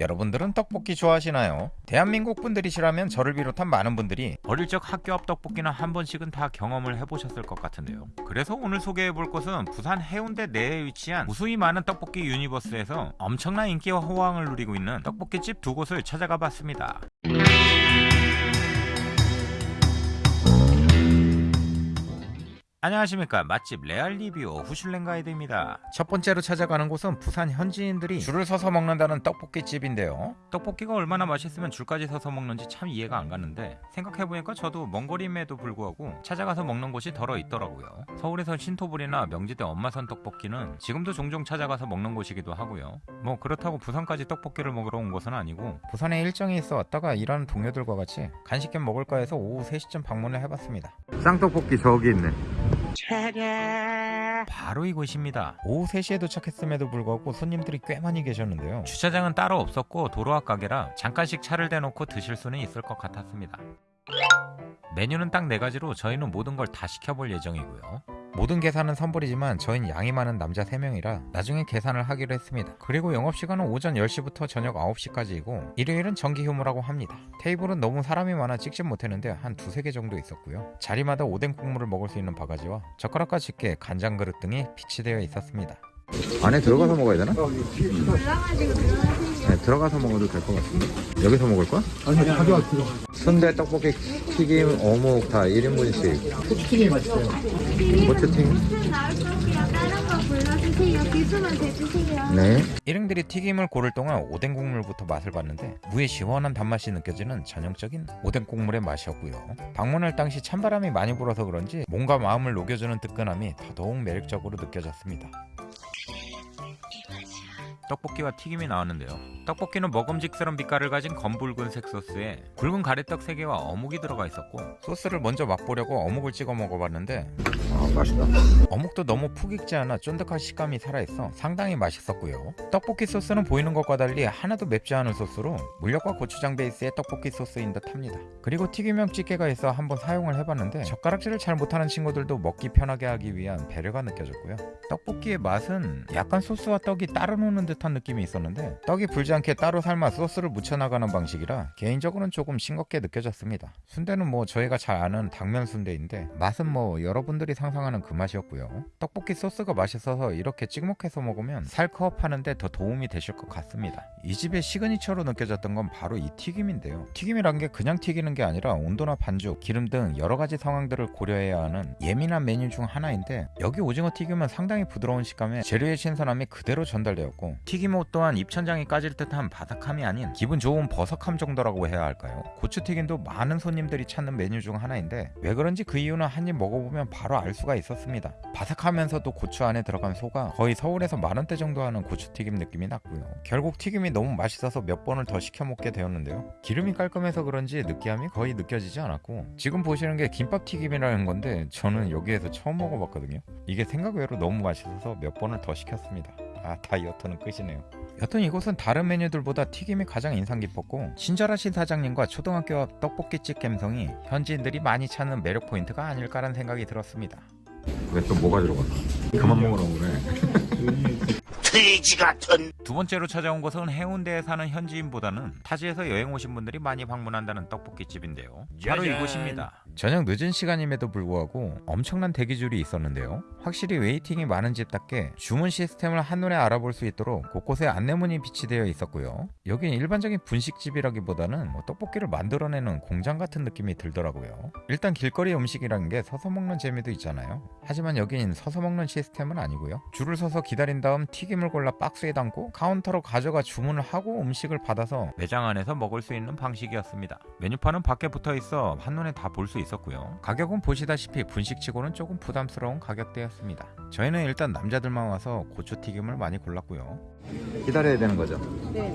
여러분들은 떡볶이 좋아하시나요? 대한민국 분들이시라면 저를 비롯한 많은 분들이 어릴 적 학교 앞 떡볶이는 한 번씩은 다 경험을 해보셨을 것 같은데요. 그래서 오늘 소개해볼 곳은 부산 해운대 내에 위치한 무수히 많은 떡볶이 universe에서 엄청난 인기와 호황을 누리고 있는 떡볶이집 두 곳을 찾아가 봤습니다. 안녕하십니까. 맛집 레알 리뷰 후슐랭 가이드입니다. 첫 번째로 찾아가는 곳은 부산 현지인들이 줄을 서서 먹는다는 떡볶이집인데요. 떡볶이가 얼마나 맛있으면 줄까지 서서 먹는지 참 이해가 안 가는데 생각해보니까 저도 먼 거리임에도 불구하고 찾아가서 먹는 곳이 더러 있더라고요. 서울에서 신토불이나 명지대 엄마손 떡볶이는 지금도 종종 찾아가서 먹는 곳이기도 하고요. 뭐 그렇다고 부산까지 떡볶이를 먹으러 온 것은 아니고 부산에 일정이 있어 왔다가 일하는 동료들과 같이 간식 겸 먹을까 해서 오후 3시쯤 방문을 해봤습니다. 쌍떡볶이 저기 있네 바로 이곳입니다. 오후 3시에 도착했음에도 불구하고 손님들이 꽤 많이 계셨는데요. 주차장은 따로 없었고 도로 앞 가게라 잠깐씩 차를 대놓고 드실 수는 있을 것 같았습니다. 메뉴는 딱 4가지로 저희는 모든 걸 다 시켜볼 예정이고요. 모든 계산은 선불이지만 저희는 양이 많은 남자 3명이라 나중에 계산을 하기로 했습니다. 그리고 영업시간은 오전 10시부터 저녁 9시까지이고 일요일은 정기 휴무라고 합니다. 테이블은 너무 사람이 많아 찍진 못했는데 한 두세 개 정도 있었고요. 자리마다 오뎅 국물을 먹을 수 있는 바가지와 젓가락과 집게, 간장 그릇 등이 비치되어 있었습니다. 안에 들어가서 먹어야 되나? 네, 들어가서 먹어도 될 것 같은데 여기서 먹을 거야? 아니 들어 순대, 떡볶이, 튀김, 어묵 다 1인분씩. 코팅이 맛있어요. 대주세요. 네. 일행들이 튀김을 고를 동안 오뎅 국물부터 맛을 봤는데 무의 시원한 단맛이 느껴지는 전형적인 오뎅 국물의 맛이었고요. 방문할 당시 찬바람이 많이 불어서 그런지 몸과 마음을 녹여주는 뜨끈함이 더더욱 매력적으로 느껴졌습니다 떡볶이와 튀김이 나왔는데요. 떡볶이는 먹음직스러운 빛깔을 가진 검붉은색 소스에 굵은 가래떡 3개와 어묵이 들어가 있었고 소스를 먼저 맛보려고 어묵을 찍어 먹어봤는데 아 맛있다 어묵도 너무 푹 익지 않아 쫀득한 식감이 살아있어 상당히 맛있었고요. 떡볶이 소스는 보이는 것과 달리 하나도 맵지 않은 소스로 물엿과 고추장 베이스의 떡볶이 소스인 듯 합니다. 그리고 튀김용 집게가 있어 한번 사용을 해봤는데 젓가락질을 잘 못하는 친구들도 먹기 편하게 하기 위한 배려가 느껴졌고요. 떡볶이의 맛은 약간 소스와 떡이 따로 노는 듯한 느낌이 있었는데 떡이 불지 않게 따로 삶아 소스를 묻혀나가는 방식이라 개인적으로는 조금 싱겁게 느껴졌습니다. 순대는 뭐 저희가 잘 아는 당면 순대인데 맛은 뭐 여러분들이 상상하는 그 맛이었고요. 떡볶이 소스가 맛있어서 이렇게 찍먹해서 먹으면 살크업하는데 더 도움이 되실 것 같습니다. 이 집의 signature로 느껴졌던 건 바로 이 튀김인데요. 튀김이란 게 그냥 튀기는 게 아니라 온도나 반죽, 기름 등 여러 가지 상황들을 고려해야 하는 예민한 메뉴 중 하나인데 여기 오징어 튀김은 상당히 부드러운 식감에 재료의 신선함이 그대로 전달되었고 튀김옷 또한 입천장이 까질 듯한 바삭함이 아닌 기분 좋은 버석함 정도라고 해야 할까요? 고추튀김도 많은 손님들이 찾는 메뉴 중 하나인데 왜 그런지 그 이유는 한 입 먹어보면 바로 알 수가 있었습니다. 바삭하면서도 고추 안에 들어간 소가 거의 서울에서 만원대 정도 하는 고추튀김 느낌이 났고요. 결국 튀김이 너무 맛있어서 몇 번을 더 시켜 먹게 되었는데요. 기름이 깔끔해서 그런지 느끼함이 거의 느껴지지 않았고 지금 보시는 게 김밥튀김이라는 건데 저는 여기에서 처음 먹어봤거든요. 이게 생각 외로 너무 맛있어서 몇 번을 더 시켰습니다. 아 다이어트는 끝이네요. 여튼 이곳은 다른 메뉴들보다 튀김이 가장 인상 깊었고 친절하신 사장님과 초등학교 앞 떡볶이집 감성이 현지인들이 많이 찾는 매력 포인트가 아닐까라는 생각이 들었습니다. 왜 또 뭐가 들어가? 그만 먹으라고 그래. 돼지 같은 두 번째로 찾아온 곳은 해운대에 사는 현지인보다는 타지에서 여행 오신 분들이 많이 방문한다는 떡볶이집인데요. 바로 짜잔. 이곳입니다. 저녁 늦은 시간임에도 불구하고 엄청난 대기줄이 있었는데요. 확실히 waiting이 많은 집답게 주문 시스템을 한눈에 알아볼 수 있도록 곳곳에 안내문이 비치되어 있었고요. 여긴 일반적인 분식집이라기보다는 뭐 떡볶이를 만들어내는 공장 같은 느낌이 들더라고요. 일단 길거리 음식이라는 게 서서 먹는 재미도 있잖아요. 하지만 여긴 서서 먹는 시스템은 아니고요. 줄을 서서 기다린 다음 튀김 을 골라 박스에 담고 카운터로 가져가 주문을 하고 음식을 받아서 매장 안에서 먹을 수 있는 방식이었습니다. 메뉴판은 밖에 붙어 있어 한눈에 다 볼 수 있었고요. 가격은 보시다시피 분식치고는 조금 부담스러운 가격대였습니다. 저희는 일단 남자들만 와서 고추튀김을 많이 골랐고요. 기다려야 되는 거죠? 네.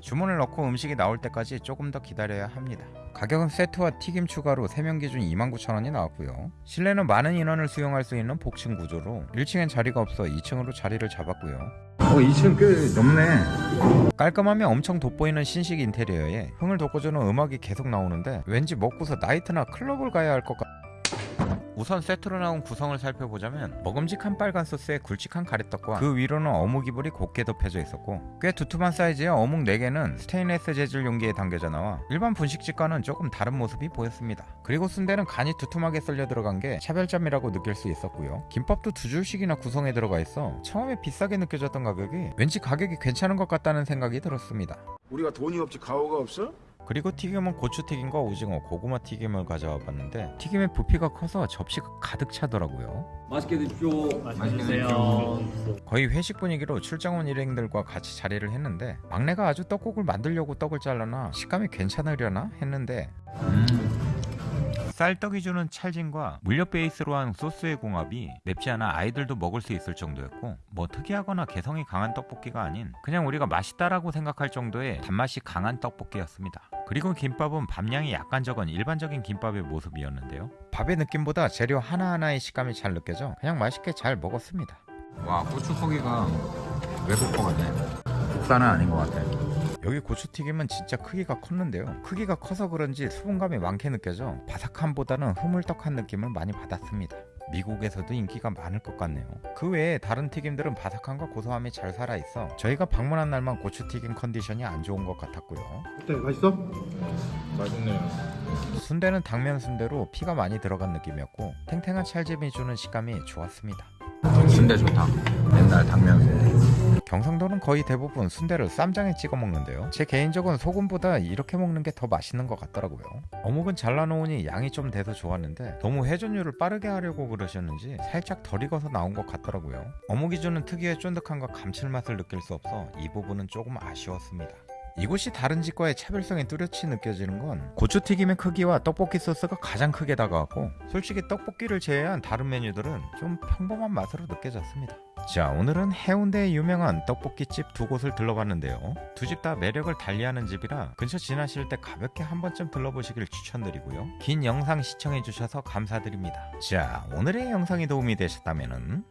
주문을 넣고 음식이 나올 때까지 조금 더 기다려야 합니다. 가격은 세트와 튀김 추가로 3명 기준 29,000원이 나왔고요. 실내는 많은 인원을 수용할 수 있는 복층 구조로 1층엔 자리가 없어 2층으로 자리를 잡았고요. 어, 2층 꽤 넓네. 깔끔하며 엄청 돋보이는 신식 인테리어에 흥을 돋궈주는 음악이 계속 나오는데 왠지 먹고서 나이트나 클럽을 가야 할 것 같... 우선 세트로 나온 구성을 살펴보자면 먹음직한 빨간 소스에 굵직한 가래떡과 그 위로는 어묵 이불이 곱게 덮여져 있었고 꽤 두툼한 사이즈의 어묵 4개는 스테인레스 재질 용기에 담겨져 나와 일반 분식집과는 조금 다른 모습이 보였습니다. 그리고 순대는 간이 두툼하게 썰려 들어간 게 차별점이라고 느낄 수 있었고요. 김밥도 두 줄씩이나 구성에 들어가 있어 처음에 비싸게 느껴졌던 가격이 왠지 가격이 괜찮은 것 같다는 생각이 들었습니다. 우리가 돈이 없지 가오가 없어? 그리고 튀김은 고추튀김과 오징어, 고구마 튀김을 가져와 봤는데 튀김의 부피가 커서 접시가 가득 차더라고요. 맛있게 드십시오. 맛있게 드세요. 거의 회식 분위기로 출장 온 일행들과 같이 자리를 했는데 막내가 아주 떡국을 만들려고 떡을 잘라나 식감이 괜찮으려나 했는데 쌀떡이 주는 찰진과 물엿 베이스로 한 소스의 궁합이 맵지 않아 아이들도 먹을 수 있을 정도였고 뭐 특이하거나 개성이 강한 떡볶이가 아닌 그냥 우리가 맛있다라고 생각할 정도의 단맛이 강한 떡볶이였습니다. 그리고 김밥은 밥량이 약간 적은 일반적인 김밥의 모습이었는데요. 밥의 느낌보다 재료 하나하나의 식감이 잘 느껴져 그냥 맛있게 잘 먹었습니다. 와 고추고기가 외국 거 같네. 국산은 아닌 것 같아. 여기 고추튀김은 진짜 크기가 컸는데요. 크기가 커서 그런지 수분감이 많게 느껴져 바삭함보다는 흐물떡한 느낌을 많이 받았습니다. 미국에서도 인기가 많을 것 같네요. 그 외에 다른 튀김들은 바삭함과 고소함이 잘 살아있어 저희가 방문한 날만 고추튀김 컨디션이 안 좋은 것 같았고요. 어때? 맛있어? 맛있네요. 순대는 당면 순대로 피가 많이 들어간 느낌이었고 탱탱한 찰짐이 주는 식감이 좋았습니다. 순대 좋다. 옛날 당면 순대. 경상도는 거의 대부분 순대를 쌈장에 찍어 먹는데요. 제 개인적은 소금보다 이렇게 먹는 게 더 맛있는 것 같더라고요. 어묵은 잘라놓으니 양이 좀 돼서 좋았는데 너무 회전율을 빠르게 하려고 그러셨는지 살짝 덜 익어서 나온 것 같더라고요. 어묵이 주는 특유의 쫀득함과 감칠맛을 느낄 수 없어 이 부분은 조금 아쉬웠습니다. 이곳이 다른 집과의 차별성이 뚜렷이 느껴지는 건 고추튀김의 크기와 떡볶이 소스가 가장 크게 다가왔고 솔직히 떡볶이를 제외한 다른 메뉴들은 좀 평범한 맛으로 느껴졌습니다. 자 오늘은 해운대에 유명한 떡볶이집 두 곳을 들러봤는데요. 두 집 다 매력을 달리하는 집이라 근처 지나실 때 가볍게 한 번쯤 들러보시길 추천드리고요. 긴 영상 시청해주셔서 감사드립니다. 자 오늘의 영상이 도움이 되셨다면